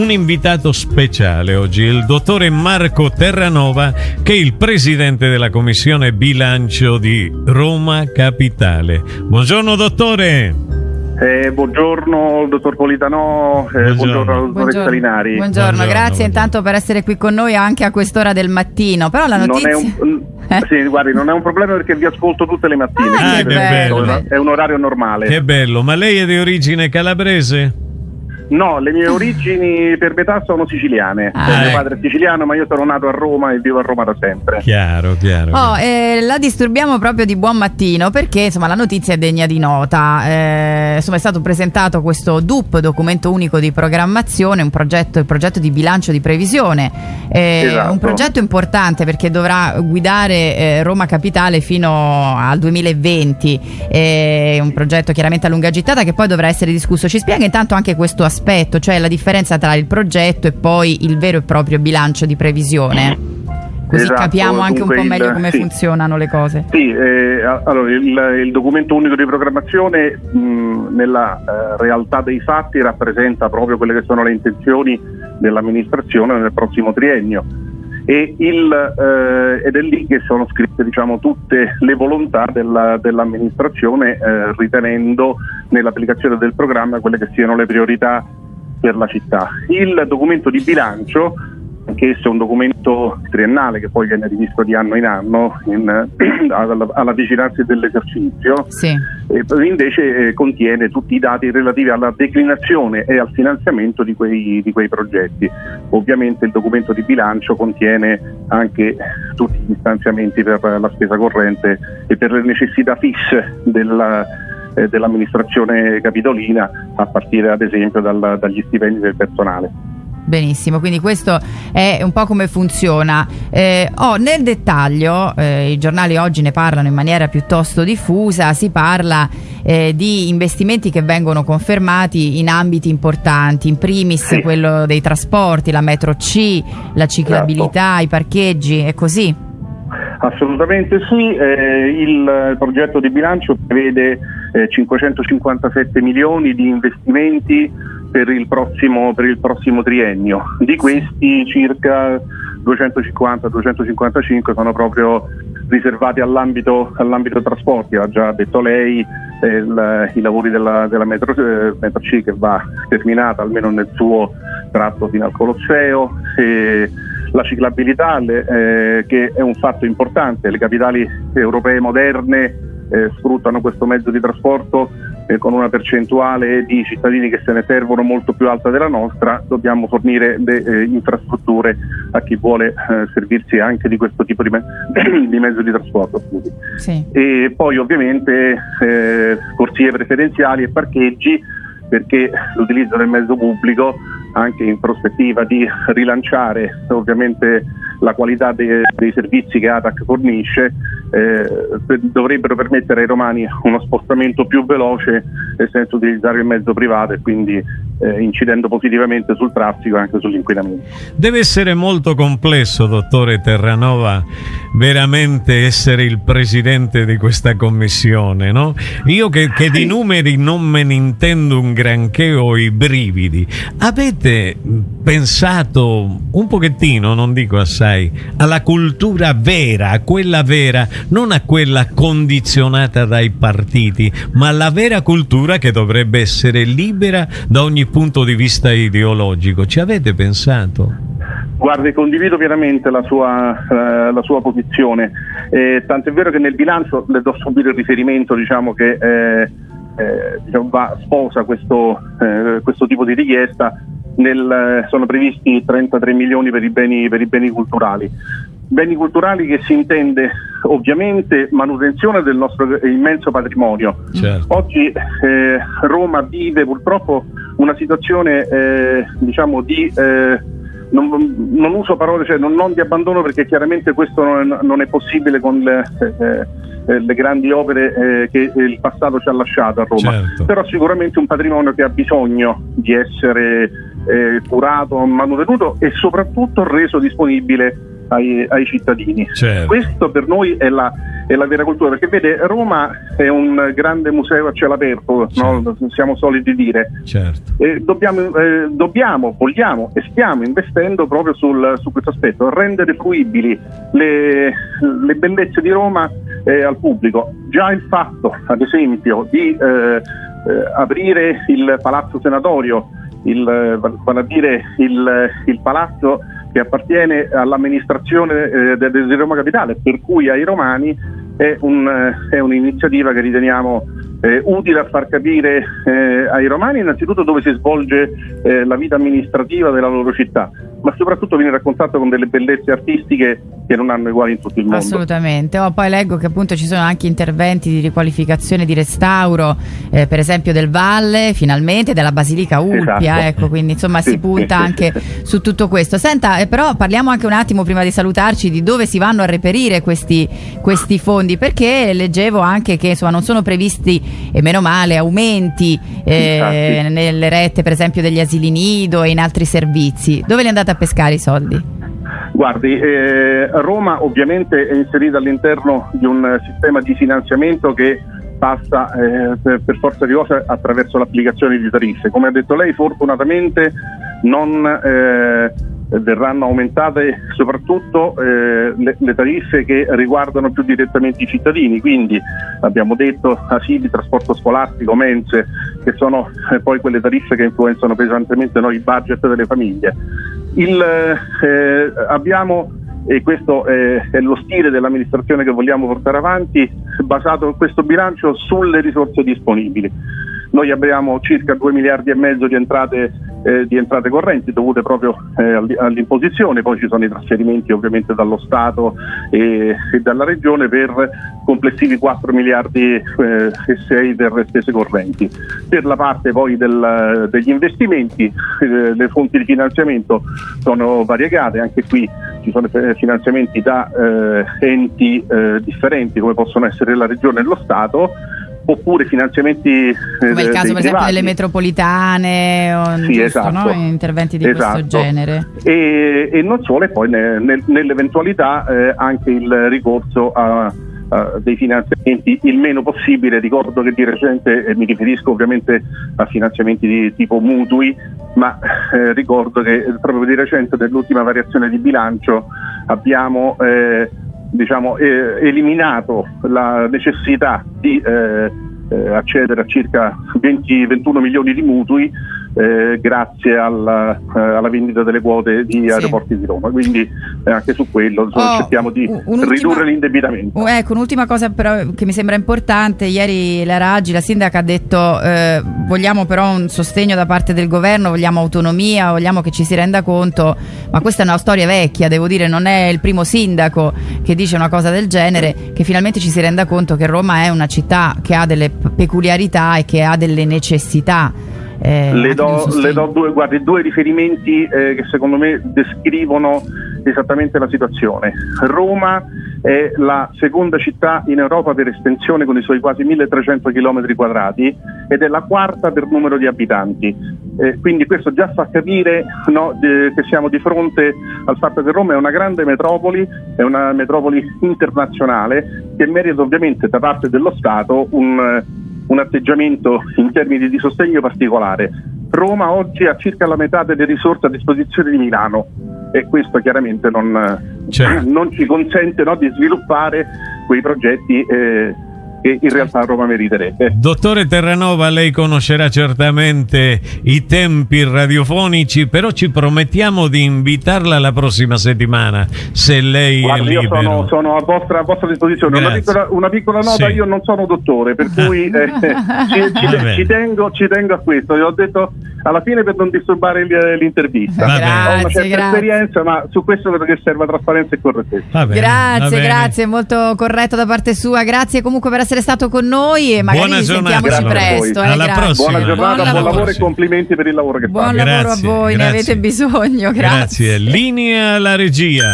Un invitato speciale oggi, il dottore Marco Terranova, che è il presidente della commissione bilancio di Roma Capitale. Buongiorno dottore. Eh, buongiorno dottor Politano, eh, buongiorno, buongiorno alla dottoressa Linari. Buongiorno, buongiorno grazie buongiorno. intanto per essere qui con noi anche a quest'ora del mattino. Però la notizia... Non è un, eh? sì, guardi, non è un problema perché vi ascolto tutte le mattine. Ah, che bello. È un orario normale. Che bello, ma lei è di origine calabrese? No, le mie origini per metà sono siciliane. Ah, mio ecco. padre è siciliano, ma io sono nato a Roma e vivo a Roma da sempre. Chiaro, chiaro. Oh, eh, la disturbiamo proprio di buon mattino perché insomma la notizia è degna di nota. Eh, insomma, è stato presentato questo DUP, documento unico di programmazione, un progetto, il progetto di bilancio di previsione. Eh, esatto. Un progetto importante perché dovrà guidare eh, Roma Capitale fino al 2020. È un progetto chiaramente a lunga gittata che poi dovrà essere discusso. Ci spiega intanto anche questo aspetto aspetto, cioè la differenza tra il progetto e poi il vero e proprio bilancio di previsione. Così esatto, capiamo anche un po' meglio come sì. funzionano le cose. Sì, eh, allora il, il, documento unico di programmazione mh, nella eh, realtà dei fatti rappresenta proprio quelle che sono le intenzioni dell'amministrazione nel prossimo triennio il, eh, ed è lì che sono scritte diciamo, tutte le volontà della, dell'amministrazione eh, ritenendo nell'applicazione del programma quelle che siano le priorità per la città. Il documento di bilancio anch'esso è un documento triennale che poi viene rivisto di anno in anno in, alla, alla, vicinanza dell'esercizio, sì. Invece eh, contiene tutti i dati relativi alla declinazione e al finanziamento di quei, di quei, progetti. Ovviamente il documento di bilancio contiene anche tutti gli stanziamenti per la spesa corrente e per le necessità fisse della, eh, dell'amministrazione capitolina a partire ad esempio dal, dagli stipendi del personale. Benissimo, quindi questo è un po' come funziona. Eh, oh, nel dettaglio, eh, i giornali oggi ne parlano in maniera piuttosto diffusa, si parla eh, di investimenti che vengono confermati in ambiti importanti, in primis sì. quello dei trasporti, la metro C, la ciclabilità, certo. i parcheggi, è così? Assolutamente sì, eh, il progetto di bilancio prevede 557 eh, milioni di investimenti per il prossimo, per il prossimo triennio. Di questi circa 250-255 sono proprio riservati all'ambito, all'ambito trasporti, ha già detto lei, eh, il, i lavori della, della metro, eh, metro, C che va terminata almeno nel suo tratto fino al Colosseo, la ciclabilità eh, che è un fatto importante, le capitali europee moderne eh, sfruttano questo mezzo di trasporto eh, con una percentuale di cittadini che se ne servono molto più alta della nostra, dobbiamo fornire le eh, infrastrutture a chi vuole eh, servirsi anche di questo tipo di, me- di mezzo di trasporto. Sì. E poi ovviamente eh, corsie preferenziali e parcheggi perché l'utilizzo del mezzo pubblico anche in prospettiva di rilanciare ovviamente la qualità dei, dei servizi che ATAC fornisce eh, dovrebbero permettere ai romani uno spostamento più veloce senza utilizzare il mezzo privato e quindi eh, incidendo positivamente sul traffico e anche sull'inquinamento. Deve essere molto complesso, dottore Terranova, veramente essere il presidente di questa commissione, no? Io che, che di numeri non me ne intendo un granché ho i brividi. Avete pensato un pochettino, non dico assai, alla cultura vera, a quella vera, non a quella condizionata dai partiti, ma alla vera cultura che dovrebbe essere libera da ogni punto di vista ideologico. Ci avete pensato? Guardi, condivido pienamente la sua, eh, la sua posizione, eh, tant'è vero che nel bilancio le do subito il riferimento diciamo, che eh, eh diciamo, va, sposa questo, eh, questo tipo di richiesta nel, sono previsti 33 milioni per i, beni, per i beni culturali. Beni culturali che si intende ovviamente manutenzione del nostro immenso patrimonio. Certo. Oggi eh, Roma vive purtroppo una situazione eh, diciamo di eh, non, non, uso parole, cioè non, non, di abbandono perché chiaramente questo non, non è possibile con le, eh, eh, le grandi opere eh, che il passato ci ha lasciato a Roma, certo. però sicuramente un patrimonio che ha bisogno di essere eh, curato, manutenuto e soprattutto reso disponibile ai, ai cittadini. Certo. Questo per noi è la, è la vera cultura, perché vede Roma è un grande museo a cielo aperto, no? Certo. siamo soliti dire. Certo. Dobbiamo, eh, dobbiamo, vogliamo e stiamo investendo proprio sul- su questo aspetto, rendere fruibili le, le bellezze di Roma eh, al pubblico. Già il fatto, ad esempio, di eh, eh, aprire il Palazzo Senatorio, il, eh, vale a dire il, il palazzo che appartiene all'amministrazione eh, de- de- di Roma Capitale, per cui ai romani è, un, eh, è un'iniziativa che riteniamo eh, utile a far capire eh, ai romani innanzitutto dove si svolge eh, la vita amministrativa della loro città, ma soprattutto venire a contatto con delle bellezze artistiche che non hanno uguali in tutto il mondo. Assolutamente. Oh, poi leggo che appunto ci sono anche interventi di riqualificazione, di restauro, eh, per esempio del Valle, finalmente, della Basilica Ulpia, Esatto. ecco, quindi insomma Sì, si punta sì, anche sì. su tutto questo. Senta, eh, però parliamo anche un attimo prima di salutarci di dove si vanno a reperire questi, questi fondi, perché leggevo anche che insomma non sono previsti, e meno male, aumenti eh, nelle rette per esempio degli asili nido e in altri servizi. Dove li andate a pescare i soldi? Guardi, eh, Roma ovviamente è inserita all'interno di un sistema di finanziamento che passa eh, per, forza di cose attraverso l'applicazione di tariffe. Come ha detto lei, fortunatamente non eh, verranno aumentate soprattutto eh, le, le tariffe che riguardano più direttamente i cittadini, quindi abbiamo detto asili, trasporto scolastico, mense, che sono eh, poi quelle tariffe che influenzano pesantemente no, i budget delle famiglie. Il, eh, abbiamo, e questo è, è lo stile dell'amministrazione che vogliamo portare avanti, basato questo bilancio sulle risorse disponibili. Noi abbiamo circa 2 miliardi e mezzo di entrate, eh, di entrate correnti dovute proprio eh, all- all'imposizione, poi ci sono i trasferimenti ovviamente dallo Stato e, e dalla Regione per complessivi 4 miliardi eh, e 6 per spese correnti. Per la parte poi del- degli investimenti, eh, le fonti di finanziamento sono variegate, anche qui ci sono eh, finanziamenti da eh, enti differenti come possono essere la Regione e lo Stato oppure finanziamenti eh, Come il caso per esempio privati. delle metropolitane o Sì, giusto, esatto. no? interventi di Esatto. questo genere. E, e non solo, e poi ne- nel- nell'eventualità eh, anche il ricorso a, a dei finanziamenti il meno possibile. Ricordo che di recente, e mi riferisco ovviamente a finanziamenti di tipo mutui, ma eh, ricordo che eh, proprio di recente nell'ultima variazione di bilancio abbiamo eh, diciamo, eh, eliminato la necessità di eh, eh, accedere a circa 20-21 milioni di mutui eh, grazie alla, eh, alla vendita delle quote di Sì. aeroporti di Roma. Quindi eh, anche su quello insomma, Oh, cerchiamo di ridurre l'indebitamento. Oh, ecco, un'ultima cosa però che mi sembra importante, ieri la Raggi, la sindaca ha detto eh, vogliamo però un sostegno da parte del governo, vogliamo autonomia, vogliamo che ci si renda conto, ma questa è una storia vecchia, devo dire, non è il primo sindaco che dice una cosa del genere, che finalmente ci si renda conto che Roma è una città che ha delle peculiarità e che ha delle necessità. Eh, Le do, le do due, guardi, due riferimenti eh, che secondo me descrivono esattamente la situazione. Roma è la seconda città in Europa per estensione con i suoi quasi 1300 km quadrati ed è la quarta per numero di abitanti. Eh, quindi questo già fa capire no, eh, che siamo di fronte al fatto che Roma è una grande metropoli, è una metropoli internazionale che merita ovviamente da parte dello Stato un, un atteggiamento in termini di sostegno particolare. Roma oggi ha circa la metà delle risorse a disposizione di Milano e questo chiaramente non, Certo. non ci consente no, di sviluppare quei progetti eh, che in realtà Roma meriterebbe. Dottore Terranova, lei conoscerà certamente i tempi radiofonici, però ci promettiamo di invitarla la prossima settimana, se lei Guardi, è io sono, sono a, vostra, a vostra disposizione. Una piccola, una piccola nota, Sì. io non sono dottore, per cui eh, ci, ci- ci tengo, ci tengo a questo. Io ho detto alla fine per non disturbare il- l'intervista. Va bene. Ho una Grazie, certa grazie. esperienza, ma su questo credo che serva trasparenza e correttezza. Va bene, va Grazie, bene. grazie, molto corretto da parte sua. Grazie comunque per essere stato con noi e magari Buona giornata. sentiamoci Grazie a voi. presto. eh, Alla grazie. prossima. Buona giornata, Buon buon, lavoro. e complimenti per il lavoro che Buon fate. lavoro a Grazie, voi, ne grazie. avete bisogno. Grazie. Grazie. Linea alla regia.